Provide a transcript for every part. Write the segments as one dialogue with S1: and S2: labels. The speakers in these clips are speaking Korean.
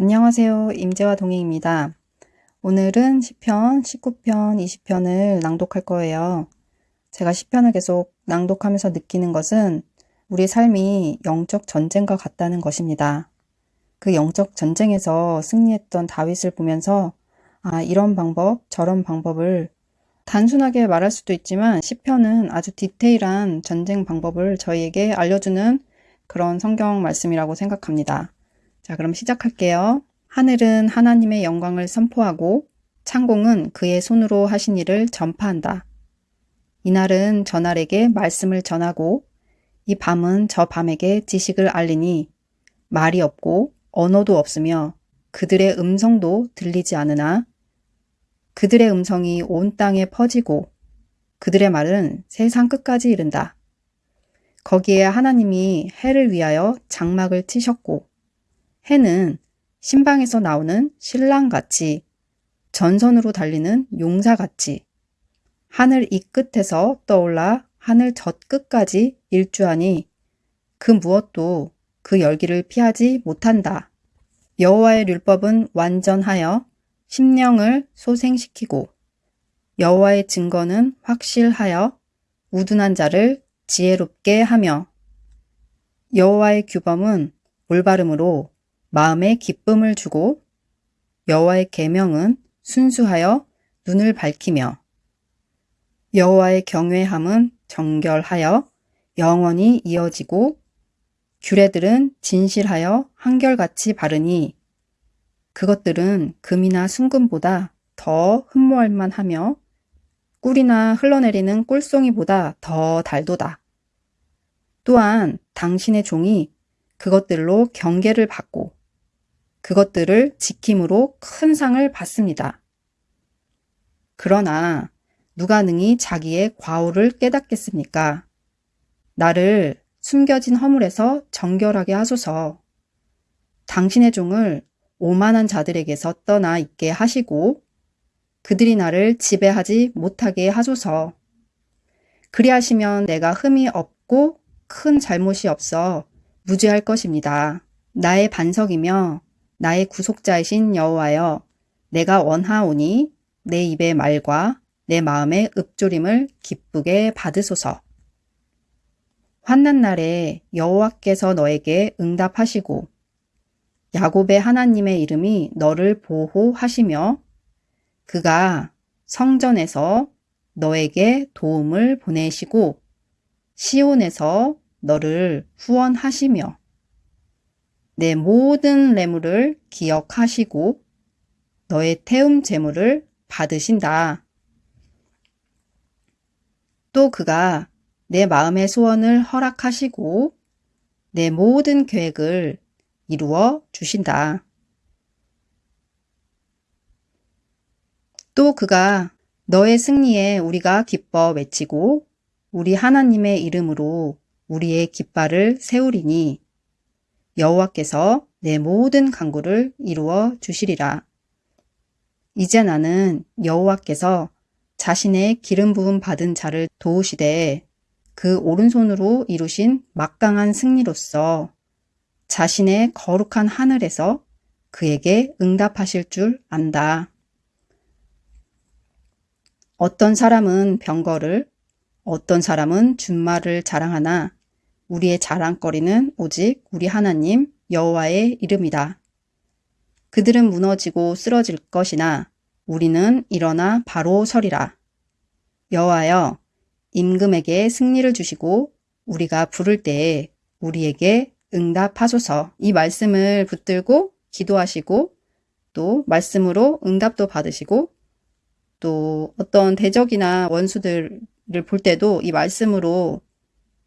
S1: 안녕하세요. 임재화 동행입니다. 오늘은 10편, 19편, 20편을 낭독할 거예요. 제가 10편을 계속 낭독하면서 느끼는 것은 우리 삶이 영적 전쟁과 같다는 것입니다. 그 영적 전쟁에서 승리했던 다윗을 보면서 아, 이런 방법, 저런 방법을 단순하게 말할 수도 있지만 10편은 아주 디테일한 전쟁 방법을 저희에게 알려주는 그런 성경 말씀이라고 생각합니다. 자, 그럼 시작할게요. 하늘은 하나님의 영광을 선포하고 창공은 그의 손으로 하신 일을 전파한다. 이날은 저날에게 말씀을 전하고 이 밤은 저 밤에게 지식을 알리니 말이 없고 언어도 없으며 그들의 음성도 들리지 않으나 그들의 음성이 온 땅에 퍼지고 그들의 말은 세상 끝까지 이른다. 거기에 하나님이 해를 위하여 장막을 치셨고 해는 신방에서 나오는 신랑같이 전선으로 달리는 용사같이 하늘 이 끝에서 떠올라 하늘 저 끝까지 일주하니 그 무엇도 그 열기를 피하지 못한다. 여호와의 율법은 완전하여 심령을 소생시키고 여호와의 증거는 확실하여 우둔한 자를 지혜롭게 하며 여호와의 규범은 올바름으로 마음에 기쁨을 주고 여호와의 계명은 순수하여 눈을 밝히며 여호와의 경외함은 정결하여 영원히 이어지고 규례들은 진실하여 한결같이 바르니 그것들은 금이나 순금보다 더 흠모할 만 하며 꿀이나 흘러내리는 꿀송이보다 더 달도다. 또한 당신의 종이 그것들로 경계를 받고 그것들을 지킴으로 큰 상을 받습니다. 그러나 누가 능히 자기의 과오를 깨닫겠습니까? 나를 숨겨진 허물에서 정결하게 하소서. 당신의 종을 오만한 자들에게서 떠나 있게 하시고 그들이 나를 지배하지 못하게 하소서. 그리하시면 내가 흠이 없고 큰 잘못이 없어 무죄할 것입니다. 나의 반석이며 나의 구속자이신 여호와여 내가 원하오니 내 입의 말과 내 마음의 읊조림을 기쁘게 받으소서. 환난 날에 여호와께서 너에게 응답하시고 야곱의 하나님의 이름이 너를 보호하시며 그가 성전에서 너에게 도움을 보내시고 시온에서 너를 후원하시며 내 모든 레물을 기억하시고 너의 태움 재물을 받으신다. 또 그가 내 마음의 소원을 허락하시고 내 모든 계획을 이루어 주신다. 또 그가 너의 승리에 우리가 기뻐 외치고 우리 하나님의 이름으로 우리의 깃발을 세우리니 여호와께서 내 모든 강구를 이루어 주시리라. 이제 나는 여호와께서 자신의 기름 부음 받은 자를 도우시되 그 오른손으로 이루신 막강한 승리로서 자신의 거룩한 하늘에서 그에게 응답하실 줄 안다. 어떤 사람은 병거를, 어떤 사람은 준말을 자랑하나 우리의 자랑거리는 오직 우리 하나님 여호와의 이름이다. 그들은 무너지고 쓰러질 것이나 우리는 일어나 바로 서리라. 여호와여 임금에게 승리를 주시고 우리가 부를 때에 우리에게 응답하소서. 이 말씀을 붙들고 기도하시고 또 말씀으로 응답도 받으시고 또 어떤 대적이나 원수들을 볼 때도 이 말씀으로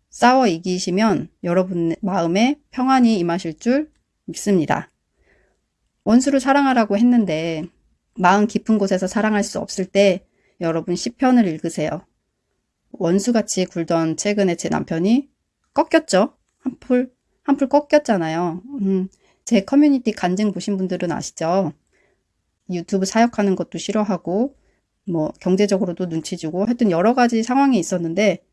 S1: 싸워 이기시면 여러분 마음에 평안이 임하실 줄 믿습니다. 원수를 사랑하라고 했는데 마음 깊은 곳에서 사랑할 수 없을 때 여러분 시편을 읽으세요. 원수같이 굴던 최근에 제 남편이 꺾였죠. 한풀 한풀 꺾였잖아요. 음, 제 커뮤니티 간증 보신 분들은 아시죠? 유튜브 사역하는 것도 싫어하고 뭐 경제적으로도 눈치 주고 하여튼 여러 가지 상황이 있었는데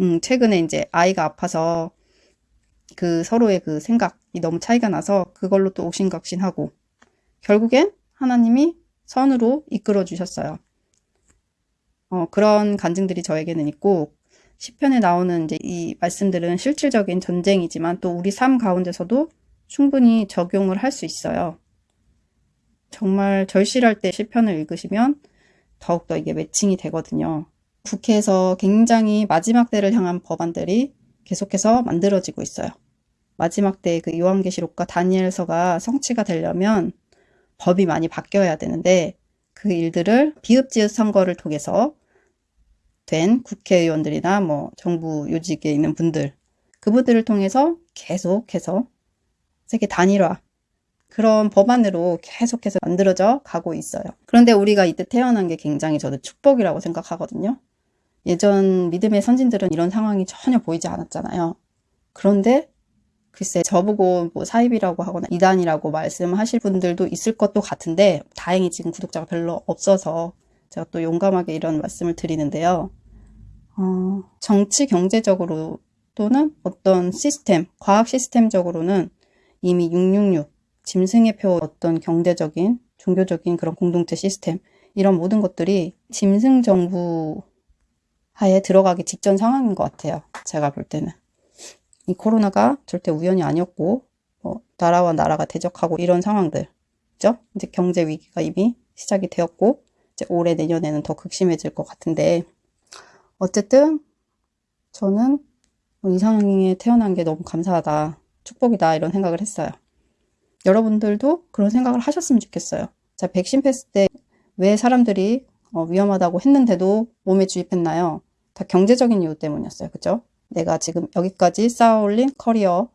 S1: 음, 최근에 이제 아이가 아파서 그 서로의 그 생각이 너무 차이가 나서 그걸로 또 옥신각신하고 결국엔 하나님이 선으로 이끌어 주셨어요. 어, 그런 간증들이 저에게는 있고 시편에 나오는 이제 이 말씀들은 실질적인 전쟁이지만 또 우리 삶 가운데서도 충분히 적용을 할 수 있어요. 정말 절실할 때 시편을 읽으시면 더욱더 이게 매칭이 되거든요. 국회에서 굉장히 마지막 때를 향한 법안들이 계속해서 만들어지고 있어요. 마지막 때 그 요한계시록과 다니엘서가 성취가 되려면 법이 많이 바뀌어야 되는데 그 일들을 비읍지읒 선거를 통해서 된 국회의원들이나 뭐 정부 요직에 있는 분들 그분들을 통해서 계속해서 세계 단일화 그런 법안으로 계속해서 만들어져 가고 있어요. 그런데 우리가 이때 태어난 게 굉장히 저도 축복이라고 생각하거든요. 예전 믿음의 선진들은 이런 상황이 전혀 보이지 않았잖아요. 그런데 글쎄 저보고 뭐 사입이라고 하거나 이단이라고 말씀하실 분들도 있을 것도 같은데 다행히 지금 구독자가 별로 없어서 제가 또 용감하게 이런 말씀을 드리는데요. 어, 정치 경제적으로 또는 어떤 시스템, 과학 시스템적으로는 이미 666, 짐승의 표 어떤 경제적인, 종교적인 그런 공동체 시스템 이런 모든 것들이 짐승 정부 하에 들어가기 직전 상황인 것 같아요. 제가 볼 때는. 이 코로나가 절대 우연이 아니었고 뭐 나라와 나라가 대적하고 이런 상황들 그죠? 이제 경제 위기가 이미 시작이 되었고 올해 내년에는 더 극심해질 것 같은데 어쨌든 저는 이 상황에 태어난 게 너무 감사하다 축복이다 이런 생각을 했어요. 여러분들도 그런 생각을 하셨으면 좋겠어요. 자 백신 패스 때 왜 사람들이 어, 위험하다고 했는데도 몸에 주입했나요? 다 경제적인 이유 때문이었어요. 그죠? 내가 지금 여기까지 쌓아 올린 커리어,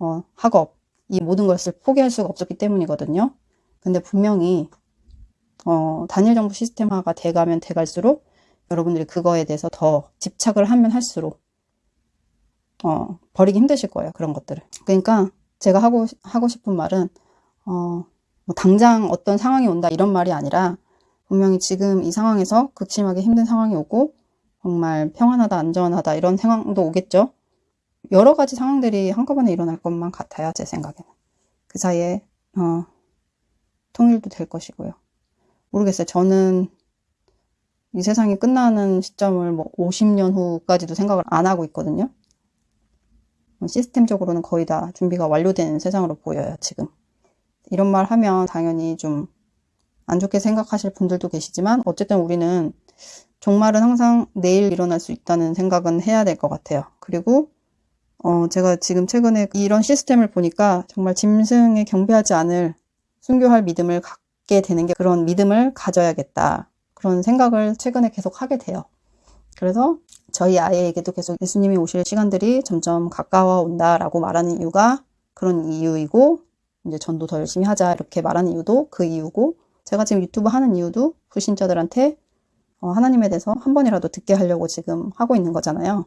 S1: 어, 학업, 이 모든 것을 포기할 수가 없었기 때문이거든요. 근데 분명히, 어, 단일 정부 시스템화가 돼가면 돼갈수록 여러분들이 그거에 대해서 더 집착을 하면 할수록, 어, 버리기 힘드실 거예요. 그런 것들을. 그러니까 제가 하고, 하고 싶은 말은, 어, 뭐 당장 어떤 상황이 온다 이런 말이 아니라 분명히 지금 이 상황에서 극심하게 힘든 상황이 오고 정말 평안하다, 안전하다 이런 상황도 오겠죠. 여러 가지 상황들이 한꺼번에 일어날 것만 같아요. 제 생각에는. 그 사이에 어, 통일도 될 것이고요. 모르겠어요. 저는 이 세상이 끝나는 시점을 뭐 50년 후까지도 생각을 안 하고 있거든요. 시스템적으로는 거의 다 준비가 완료된 세상으로 보여요. 지금. 이런 말 하면 당연히 좀 안 좋게 생각하실 분들도 계시지만 어쨌든 우리는 종말은 항상 내일 일어날 수 있다는 생각은 해야 될 것 같아요. 그리고 어, 제가 지금 최근에 이런 시스템을 보니까 정말 짐승에 경배하지 않을 순교할 믿음을 갖 게 되는 게 그런 믿음을 가져야겠다. 그런 생각을 최근에 계속 하게 돼요. 그래서 저희 아이에게도 계속 예수님이 오실 시간들이 점점 가까워 온다라고 말하는 이유가 그런 이유이고 이제 전도 더 열심히 하자 이렇게 말하는 이유도 그 이유고 제가 지금 유튜브 하는 이유도 불신자들한테 어, 하나님에 대해서 한 번이라도 듣게 하려고 지금 하고 있는 거잖아요.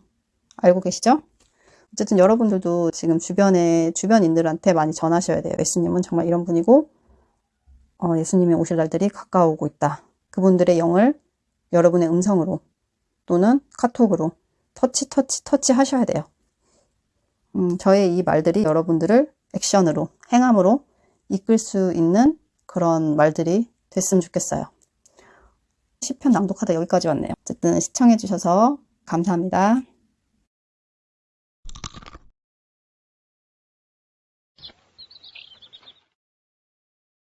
S1: 알고 계시죠? 어쨌든 여러분들도 지금 주변에 주변인들한테 많이 전하셔야 돼요. 예수님은 정말 이런 분이고 어, 예수님이 오실 날들이 가까우고 있다. 그분들의 영을 여러분의 음성으로 또는 카톡으로 터치 터치 터치 하셔야 돼요. 음, 저의 이 말들이 여러분들을 액션으로 행함으로 이끌 수 있는 그런 말들이 됐으면 좋겠어요. 시편 낭독하다 여기까지 왔네요. 어쨌든 시청해주셔서 감사합니다.